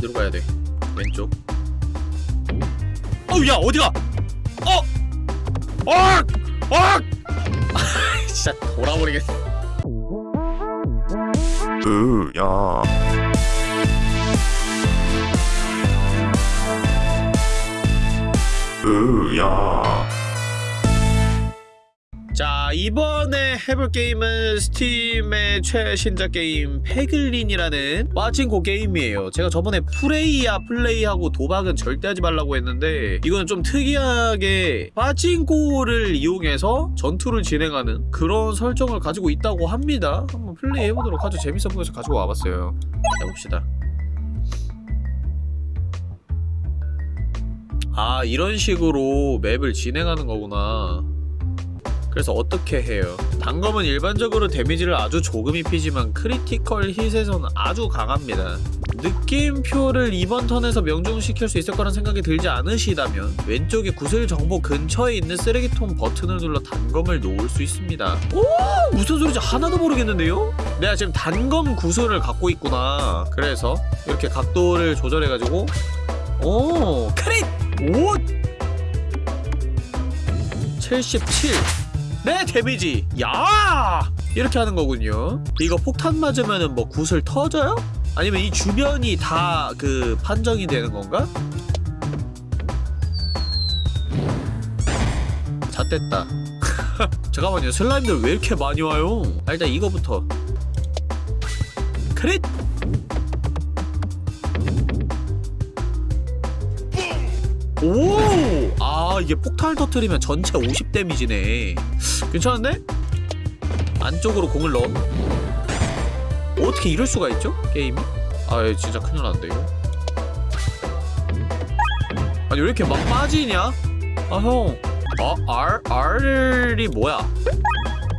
어디로 가야 돼? 왼쪽. 어우 야 어디가? 어! 어! 어! 진짜 돌아버리겠어. 으야 으야 자 이번에 해볼 게임은 스팀의 최신작 게임 페글린이라는 빠친코 게임이에요. 제가 저번에 프레이야 플레이하고 도박은 절대 하지 말라고 했는데 이거는 좀 특이하게 빠친코를 이용해서 전투를 진행하는 그런 설정을 가지고 있다고 합니다. 한번 플레이해보도록 하죠. 재밌어 보여서 가지고 와봤어요. 해봅시다. 아 이런 식으로 맵을 진행하는 거구나 그래서 어떻게 해요? 단검은 일반적으로 데미지를 아주 조금 입히지만 critical hit에서는 아주 강합니다. 느낌표를 이번 턴에서 명중시킬 수 있을 거란 생각이 들지 않으시다면 왼쪽에 구슬 정보 근처에 있는 쓰레기통 버튼을 눌러 단검을 놓을 수 있습니다. 오! 무슨 소리지 하나도 모르겠는데요? 내가 지금 단검 구슬을 갖고 있구나. 그래서 이렇게 각도를 조절해가지고 오! 크릿! 오! 77 네 데미지. 야! 이렇게 하는 거군요. 이거 폭탄 맞으면은 뭐 구슬 터져요? 아니면 이 주변이 다 그 판정이 되는 건가? 잣됐다. 잠깐만요. 슬라임들 왜 이렇게 많이 와요? 아, 일단 이거부터. 크릿! 오! 아 이게 폭탄을 터트리면 전체 50 데미지네 괜찮은데? 안쪽으로 공을 넣어 어떻게 이럴 수가 있죠? 게임이? 아얘 진짜 큰일 났는데 이거 아니 왜 이렇게 막 빠지냐? 아형 어? R? R이 뭐야?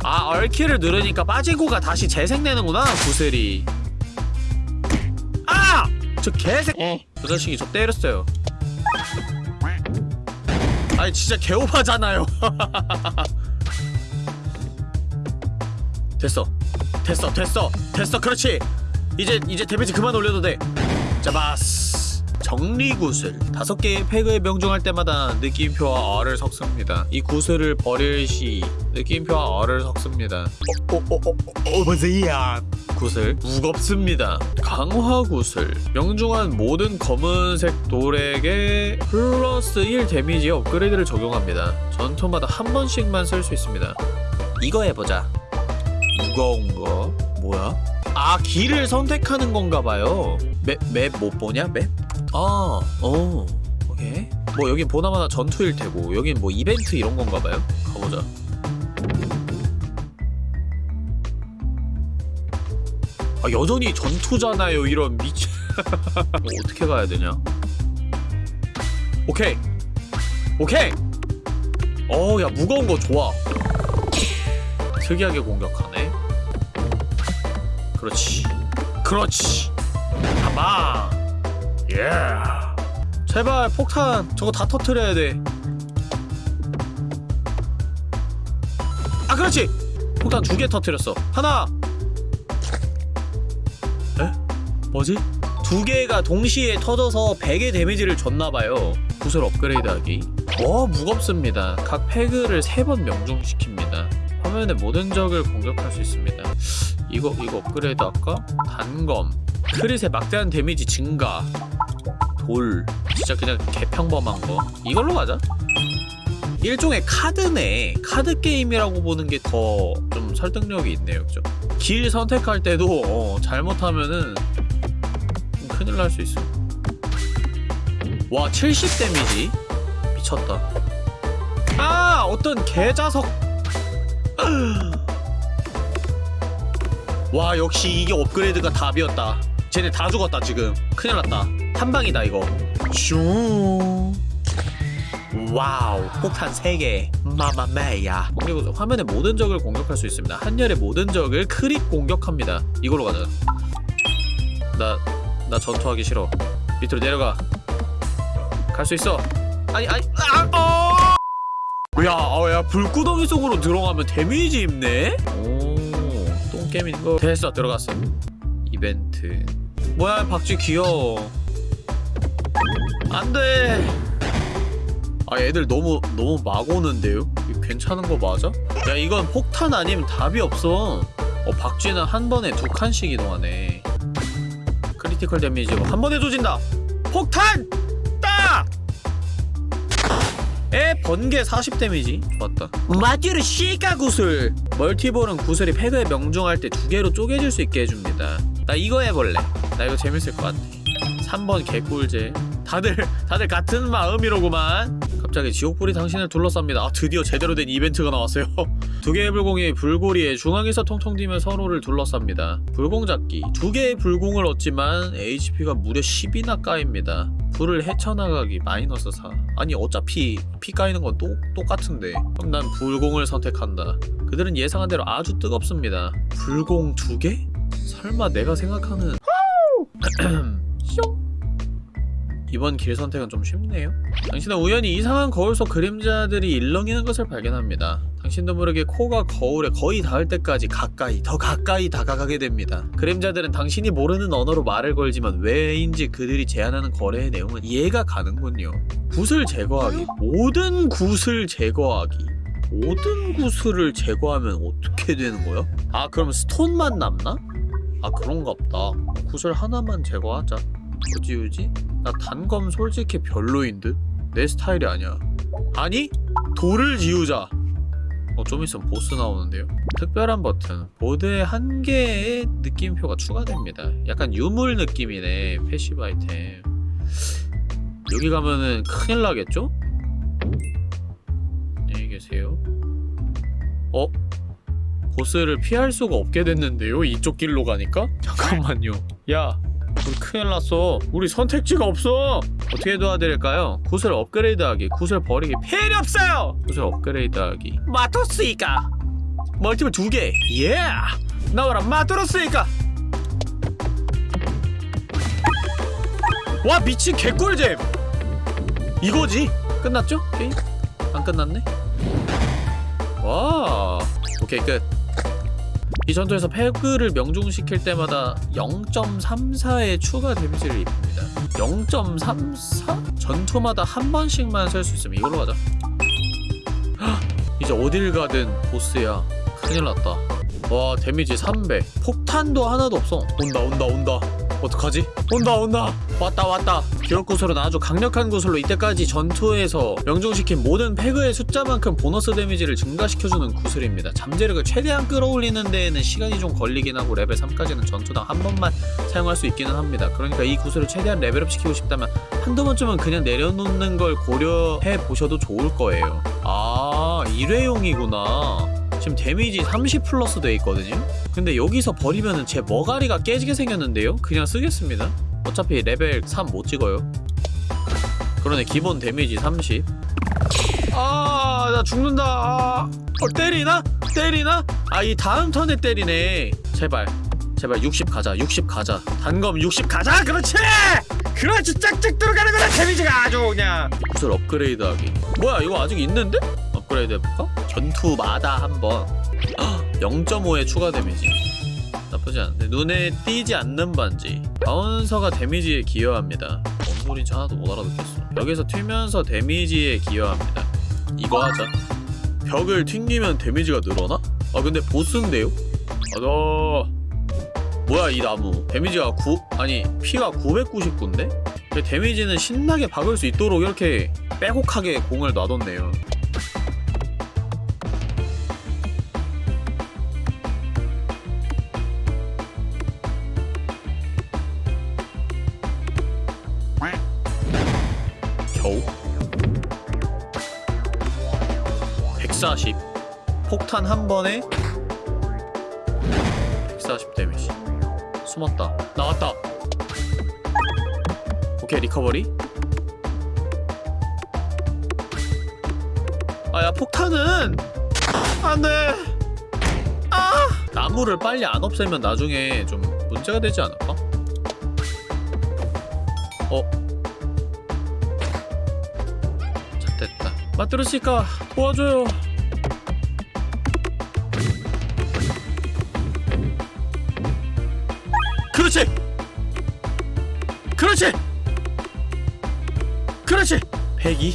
아 R키를 누르니까 빠지고가 다시 재생되는구나 구슬이 아! 저 개새 저 자식이 저 때렸어요 아니 진짜 개오바잖아요. 됐어. 됐어 됐어 됐어. 그렇지. 이제 이제 데미지 그만 올려도 돼. 자바스 정리구슬. 다섯 개의 peg을 명중할 때마다 느낌표와 R을 섞습니다. 이 구슬을 버릴 시 느낌표와 R을 섞습니다. 어어어어 보세요 구슬 무겁습니다. 강화 구슬. 명중한 모든 검은색 돌에게 플러스 1 데미지 업그레이드를 적용합니다. 전투마다 한 번씩만 쓸 수 있습니다. 이거 해보자. 무거운 거. 뭐야? 아 길을 선택하는 건가 봐요. 맵 맵 못 보냐? 맵? 아, 어, 오케이. 뭐 여긴 보나마나 전투일 테고 여긴 뭐 이벤트 이런 건가 봐요. 가보자. 아 여전히 전투잖아요 이런 미치. 뭐 어떻게 가야 되냐? 오케이, 오케이. 어, 야 무거운 거 좋아. 특이하게 공격하네. 그렇지, 그렇지. 가마. 예. 제발 폭탄 저거 다 터트려야 돼. 아 그렇지. 폭탄 두 개 터트렸어. 하나. 에? 뭐지? 두 개가 동시에 터져서 100의 데미지를 줬나봐요. 구슬 업그레이드하기. 어 무겁습니다. 각 패그를 세번 명중시킵니다. 화면의 모든 적을 공격할 수 있습니다. 이거 이거 업그레이드 할까? 단검. 크릿의 막대한 데미지 증가. 돌. 진짜 그냥 개평범한 거. 이걸로 가자. 일종의 카드네. 카드 게임이라고 보는 게 더 좀 설득력이 있네요. 그죠? 길 선택할 때도 어, 잘못하면은 좀 큰일 날 수 있어. 와 70 데미지. 미쳤다. 아 어떤 개자석. 와 역시 이게 업그레이드가 답이었다 쟤네 다 죽었다 지금. 큰일 났다. 한 방이다 이거. 슝. 와우 폭탄 3개. Mamma mia. 그리고 화면의 모든 적을 공격할 수 있습니다. 한열의 모든 적을 crit 공격합니다. 이걸로 가자. 나, 나 전투하기 싫어. 밑으로 내려가. 갈 수 있어. 아니 아니 아! 어! 야, 어, 야 불구덩이 속으로 들어가면 데미지 입네? 오 똥개미인 거. 됐어 들어갔어. 이벤트 뭐야 박쥐 귀여워. 안돼. 아 애들 너무 너무 막 오는데요? 괜찮은 거 맞아? 야 이건 폭탄 아니면 답이 없어. 어 박쥐는 한 번에 두 칸씩 이동하네. critical 데미지가 한 번에 조진다. 폭탄! 따! 에 번개 40 데미지? 좋았다. 마트료시카 구슬. multiball은 구슬이 peg에 명중할 때 두 개로 쪼개질 수 있게 해줍니다 나 이거 해볼래. 나 이거 재밌을 것 같아. 3번 개꿀제 다들 다들 같은 마음이로구만. 갑자기 지옥불이 당신을 둘러쌉니다. 아 드디어 제대로 된 이벤트가 나왔어요. 두 개의 불공이 불고리에 중앙에서 통통 튀며 서로를 둘러쌉니다. 불공 잡기. 두 개의 불공을 얻지만 HP가 무려 10이나 까입니다. 불을 헤쳐나가기 마이너스 4 아니 어차피 피 까이는 건 똑, 똑같은데. 그럼 난 불공을 선택한다. 그들은 예상한 대로 아주 뜨겁습니다. 불공 두 개? 설마 내가 생각하는 이번 길 선택은 좀 쉽네요. 당신은 우연히 이상한 거울 속 그림자들이 일렁이는 것을 발견합니다. 당신도 모르게 코가 거울에 거의 닿을 때까지 가까이, 더 가까이 다가가게 됩니다. 그림자들은 당신이 모르는 언어로 말을 걸지만 왜인지 그들이 제안하는 거래의 내용은 이해가 가는군요. 굿을 제거하기. 모든 굿을 제거하기. 모든 구슬을 제거하면 어떻게 되는 거야? 아 그럼 스톤만 남나? 아 그런가 보다 구슬 하나만 제거하자 뭐지 유지? 나 단검 솔직히 별로인 듯? 내 스타일이 아니야 아니? 돌을 지우자 어 좀 있으면 보스 나오는데요 특별한 버튼 보드에 한 개의 느낌표가 추가됩니다 약간 유물 느낌이네 passive 아이템 여기 가면은 큰일 나겠죠? 안녕히 계세요 어? 보스를 피할 수가 없게 됐는데요? 이쪽 길로 가니까? 잠깐만요. 야 우리 큰일 났어. 우리 선택지가 없어. 어떻게 도와드릴까요? 구슬 업그레이드하기. 구슬 버리기. 필요 없어요! 구슬 업그레이드하기. 마토스이까 멀티플 두개. 예 나와라 마토로스이까 와 미친 개꿀잼! 이거지? 끝났죠? 게임? 안 끝났네? 와. 오케이 끝 이 전투에서 peg를 명중시킬 때마다 0.34의 추가 데미지를 입힙니다. 0.34? 전투마다 한 번씩만 쓸 수 있으면 이걸로 가자. 헉, 이제 어딜 가든 보스야. 큰일 났다 와 데미지 300 폭탄도 하나도 없어. 온다 온다 온다. 어떡하지? 온다 온다. 왔다 왔다. 기록 구슬은 아주 강력한 구슬로 이때까지 전투에서 명중시킨 모든 peg의 숫자만큼 보너스 데미지를 증가시켜주는 구슬입니다. 잠재력을 최대한 끌어올리는 데에는 시간이 좀 걸리긴 하고 레벨 3까지는 전투당 한 번만 사용할 수 있기는 합니다. 그러니까 이 구슬을 최대한 레벨업 시키고 싶다면 한두 번쯤은 그냥 내려놓는 걸 고려해 보셔도 좋을 거예요. 아 일회용이구나 지금 데미지 30 플러스 돼 있거든요? 근데 여기서 버리면은 제 머가리가 깨지게 생겼는데요? 그냥 쓰겠습니다 어차피 레벨 3 못 찍어요 그러네 기본 데미지 30 아, 나 죽는다. 아, 어, 때리나? 때리나? 아, 이 다음 턴에 때리네. 제발. 제발 60 가자. 60 가자. 단검 60 가자. 그렇지! 그렇지. 짝짝 들어가는 거다. 데미지가 아주 그냥. 구슬 업그레이드 하기. 뭐야, 이거 아직 있는데? 업그레이드 해볼까? 전투마다 한 번. 0.5의 추가 데미지. 나쁘지 않은데. 눈에 띄지 않는 반지. bouncer가 데미지에 기여합니다. 뭔 소리인지 하나도 못 알아듣겠어. 여기서 튀면서 데미지에 기여합니다. 이거 하자. 벽을 튕기면 데미지가 늘어나? 아 근데 보스인데요? 아너 뭐야 이 나무 데미지가 9 아니 피가 999인데? 데미지는 신나게 박을 수 있도록 이렇게 빼곡하게 공을 놔뒀네요. 폭탄 한 번에 140 데미지. 숨었다. 나왔다. 오케이 recovery. 아야 폭탄은 안돼. 아! 나무를 빨리 안 없애면 나중에 좀 문제가 되지 않을까? 어? 자, 됐다. 마트로시카 도와줘요. 그렇지. 그렇지. 그렇지. 102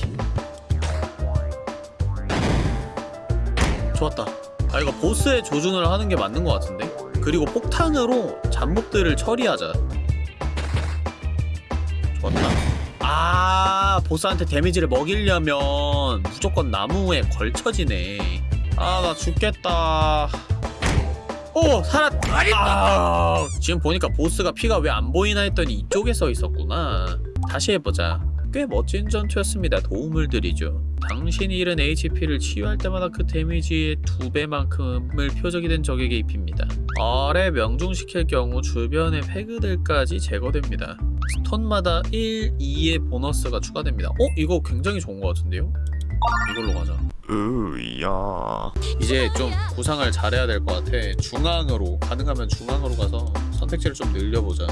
좋았다. 아 이거 보스의 조준을 하는 게 맞는 것 같은데? 그리고 폭탄으로 잡목들을 처리하자. 좋았다. 아 보스한테 데미지를 먹이려면 무조건 나무에 걸쳐지네. 아 나 죽겠다 오 살았 아 지금 보니까 보스가 피가 왜 안 보이나 했더니 이쪽에 써 있었구나. 다시 해보자. 꽤 멋진 전투였습니다. 도움을 드리죠. 당신이 잃은 HP를 치유할 때마다 그 데미지의 두 배만큼을 표적이 된 적에게 입힙니다. 아래 명중시킬 경우 주변의 패그들까지 제거됩니다. 스톤마다 1, 2의 보너스가 추가됩니다. 어? 이거 굉장히 좋은 것 같은데요? 이걸로 가자. 으야. 이제 좀 구상을 잘해야 될 것 같아. 중앙으로 가능하면 중앙으로 가서 선택지를 좀 늘려보자.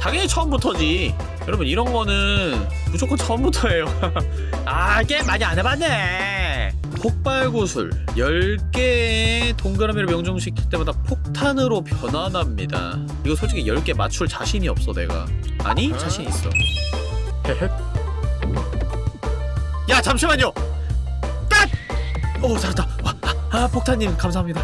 당연히 처음부터지. 여러분 이런 거는 무조건 처음부터예요. 아 게임 많이 안 해봤네. 폭발구슬. 10개의 동그라미를 명중시킬 때마다 폭탄으로 변환합니다. 이거 솔직히 10개 맞출 자신이 없어 내가. 아니 자신 있어. 헤헤 야 잠시만요. 딱! 오 살았다. 와, 아, 아 폭탄님 감사합니다.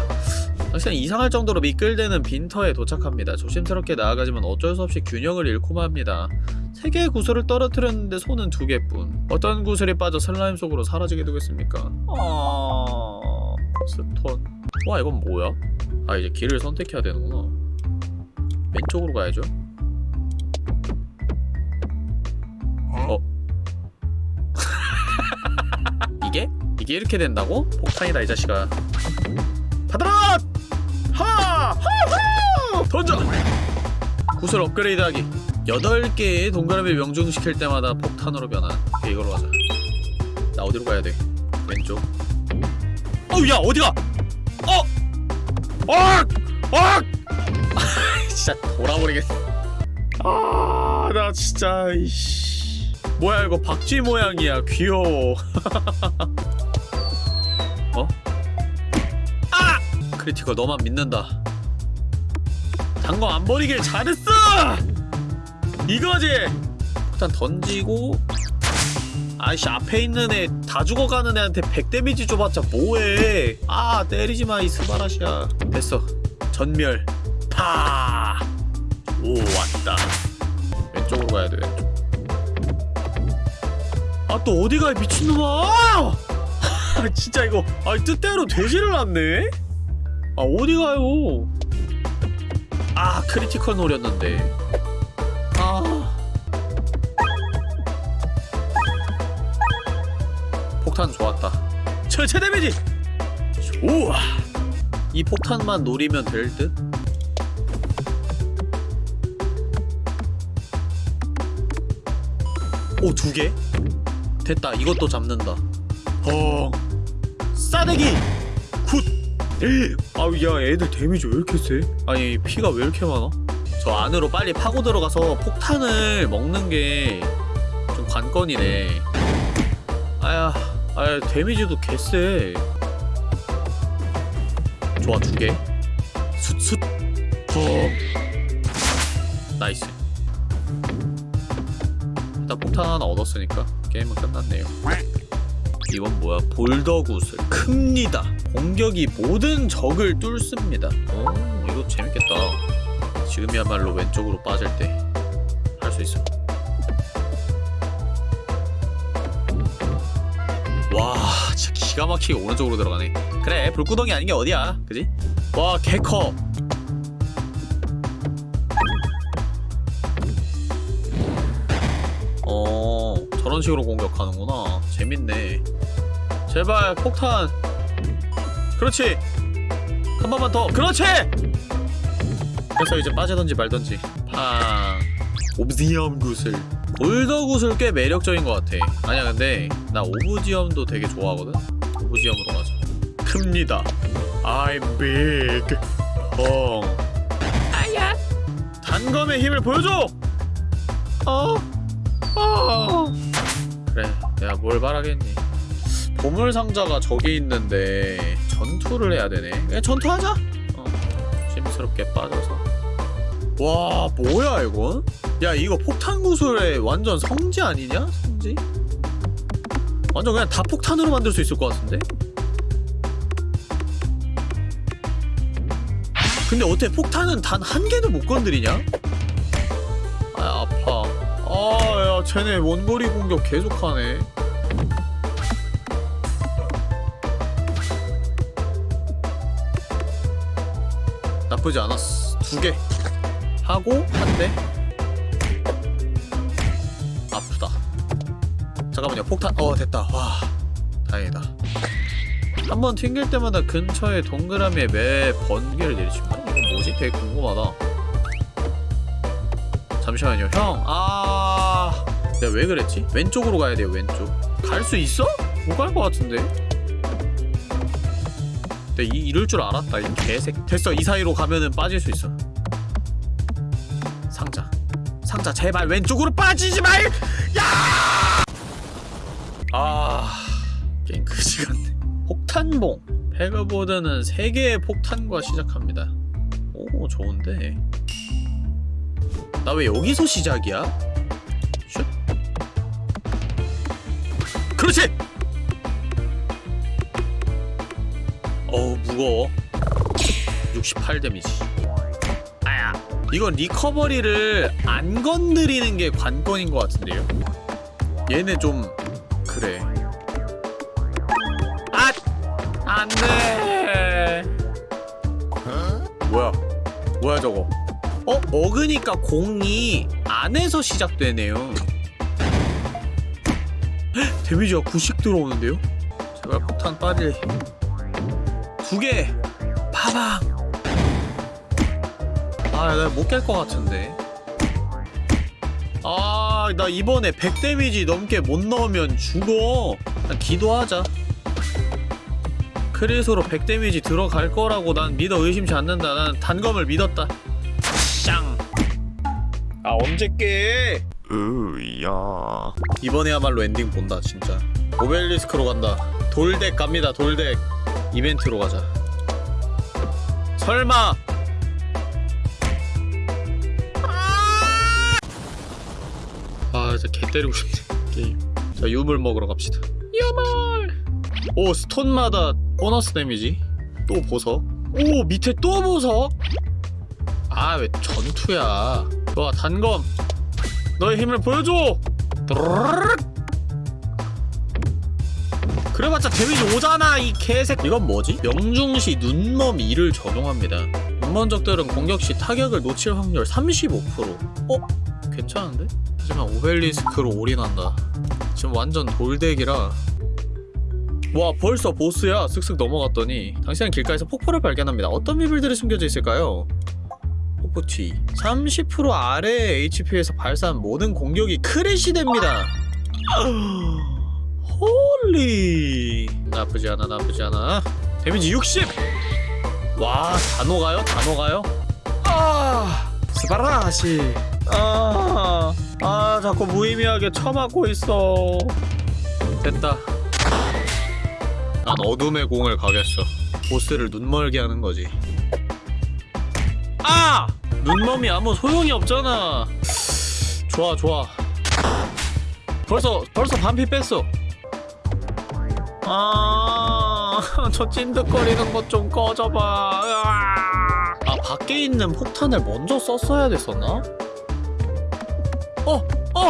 당신은 이상할 정도로 미끌대는 빈터에 도착합니다. 조심스럽게 나아가지만 어쩔 수 없이 균형을 잃고 맙니다. 세 개의 구슬을 떨어뜨렸는데 손은 두 개뿐. 어떤 구슬이 빠져 슬라임 속으로 사라지게 되겠습니까? 어... 스톤. 와 이건 뭐야? 아 이제 길을 선택해야 되는구나. 왼쪽으로 가야죠. 어? 이게? 이렇게 된다고? 폭탄이다 이 자식아 받아라! 하! 하하! 던져! 구슬 업그레이드하기 8개의 동그라미 명중시킬 때마다 폭탄으로 변환 오케이 이걸로 가자 나 어디로 가야 돼? 왼쪽 어우 야 어디가! 어! 어! 어! 진짜 돌아버리겠어 아 나 진짜 이씨 뭐야 이거 박쥐 모양이야 귀여워 critical 너만 믿는다. 단검 안 버리길 잘했어! 이거지! 일단 던지고 아이씨 앞에 있는 애 다 죽어가는 애한테 100 데미지 줘봤자 뭐해? 아 때리지마 이 스바라시야. 됐어. 전멸. 파! 오 왔다. 왼쪽으로 가야 돼 왼쪽. 아또 어디가 이 미친놈아? 아 진짜 이거 아 뜻대로 되지를 않네 아 어디 가요? 아 critical 노렸는데. 아. 폭탄 좋았다. 전체 데미지! 좋아. 이 폭탄만 노리면 될 듯? 오 두 개? 됐다 이것도 잡는다. 어 싸대기! good 아우 야 애들 데미지 왜 이렇게 세? 아니 피가 왜 이렇게 많아? 저 안으로 빨리 파고 들어가서 폭탄을 먹는 게 좀 관건이네. 아야 아야 데미지도 개쎄 좋아 두개. 슛슛. 어. nice. 일단 폭탄 하나 얻었으니까 게임은 끝났네요. 이건 뭐야? 볼더굿을. 큽니다 공격이 모든 적을 뚫습니다. 오 이거 재밌겠다. 지금이야말로 왼쪽으로 빠질 때 할 수 있어. 와 진짜 기가 막히게 오른쪽으로 들어가네. 그래 불구덩이 아닌 게 어디야? 그지? 와 개커. 어 저런 식으로 공격하는구나. 재밌네. 제발 폭탄 그렇지. 한 번만 더. 그렇지! 그래서 이제 빠지던지 말던지. 팡 옵지엄 구슬. 볼더 구슬 꽤 매력적인 것 같아. 아니야 근데 나 오브지엄도 되게 좋아하거든? 오브지엄으로 가자. 큽니다. I'm big. 뻥 아야. 단검의 힘을 보여줘! 어? 어. 그래 내가 뭘 바라겠니? 보물 상자가 저기 있는데 전투를 해야 되네 그냥 전투하자 어, 조심스럽게 빠져서 와 뭐야 이건? 야 이거 폭탄 구슬의 완전 성지 아니냐? 성지? 완전 그냥 다 폭탄으로 만들 수 있을 것 같은데? 근데 어떻게 폭탄은 단 한 개도 못 건드리냐? 아 아파 아야 쟤네 원거리 공격 계속하네 나쁘지 않았어 두 개. 하고 한 대. 아프다. 잠깐만요 폭탄 어 됐다. 와 다행이다. 한 번 튕길 때마다 근처의 동그라미에 매 번개를 내리칩니다 이건 뭐지? 되게 궁금하다. 잠시만요 형아 내가 왜 그랬지? 왼쪽으로 가야 돼요 왼쪽. 갈 수 있어? 못 갈 것 같은데 내가 이, 이럴 줄 알았다. 이 개색. 됐어. 이 사이로 가면은 빠질 수 있어. 상자. 상자 제발 왼쪽으로 빠지지 말! 야! 아 게임 그지 같네 폭탄봉. pegboard는 3개의 폭탄과 시작합니다. 오 좋은데. 나 왜 여기서 시작이야? 슛. 그렇지! 어우 무거워. 68 데미지. 아야 이건 recovery를 안 건드리는 게 관건인 것 같은데요? 얘네 좀 그래. 아! 안돼! 뭐야? 뭐야 저거? 어? 먹으니까 공이 안에서 시작되네요. 헉, 데미지가 90 들어오는데요? 제발 폭탄 빠질 두개. 파방 아나 못 깰 것 같은데. 아 나 이번에 100 데미지 넘게 못 넣으면 죽어. 그냥 기도하자. 크리스로 100 데미지 들어갈 거라고 난 믿어 의심치 않는다. 난 단검을 믿었다. 쌍 아 언제 깨? 으야. 이번에야말로 엔딩 본다 진짜. 오벨리스크로 간다. 돌deck 갑니다 돌deck 이벤트로 가자. 설마. 아 진짜 개 때리고 싶네 게임. 자 유물 먹으러 갑시다. 유물! 오 stone마다 보너스 데미지? 또 보석? 오 밑에 또 보석? 아 왜 전투야? 좋아 단검. 너의 힘을 보여줘! 드르륵. 그래봤자 데미지 오잖아 이 개색 이건 뭐지? 명중시 눈멈 2를 적용합니다. 눈먼적들은 공격 시 타격을 놓칠 확률 35% 어? 괜찮은데? 하지만 오벨리스크로 올인한다. 지금 완전 돌덱이라. 와 벌써 보스야? 쓱쓱 넘어갔더니. 당신은 길가에서 폭포를 발견합니다. 어떤 비밀들이 숨겨져 있을까요? 폭포티. 30% 아래 HP에서 발사한 모든 공격이 crush 됩니다 holy 나쁘지 않아 나쁘지 않아. 데미지 60! 와 단호가요? 단호가요? 아 스바라시. 아, 아 자꾸 무의미하게 쳐맞고 있어. 됐다. 난 어둠의 공을 가겠어. 보스를 눈멀게 하는 거지. 아! 눈멈이 아무 소용이 없잖아. 좋아 좋아. 벌써 벌써 반피 뺐어 아, 저 찐득거리는 것 좀 꺼져봐. 으아. 아, 밖에 있는 폭탄을 먼저 썼어야 됐었나? 어, 어,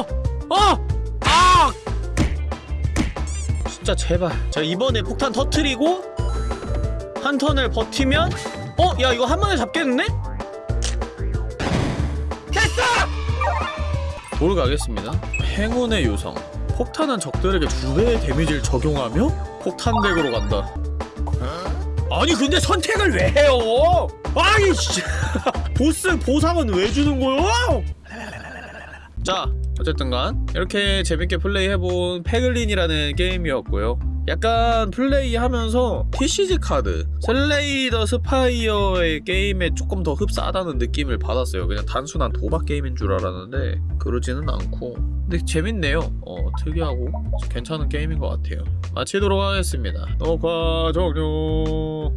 어, 아! 진짜 제발. 자, 이번에 폭탄 터트리고 한 턴을 버티면, 어, 야, 이거 한 번에 잡겠는데? 됐어! 돌 가겠습니다. 행운의 요성. 폭탄은 적들에게 두 배의 데미지를 적용하며 폭탄덱으로 간다. 아니 근데 선택을 왜 해요? 아니 씨. 보스 보상은 왜 주는 거요? 자 어쨌든간 이렇게 재밌게 플레이해본 Peglin이라는 게임이었고요. 약간 플레이하면서 TCG 카드 Slay the Spire의 게임에 조금 더 흡사하다는 느낌을 받았어요. 그냥 단순한 도박 게임인 줄 알았는데 그러지는 않고 근데 재밌네요. 어 특이하고 괜찮은 게임인 것 같아요. 마치도록 하겠습니다. 녹화 종료.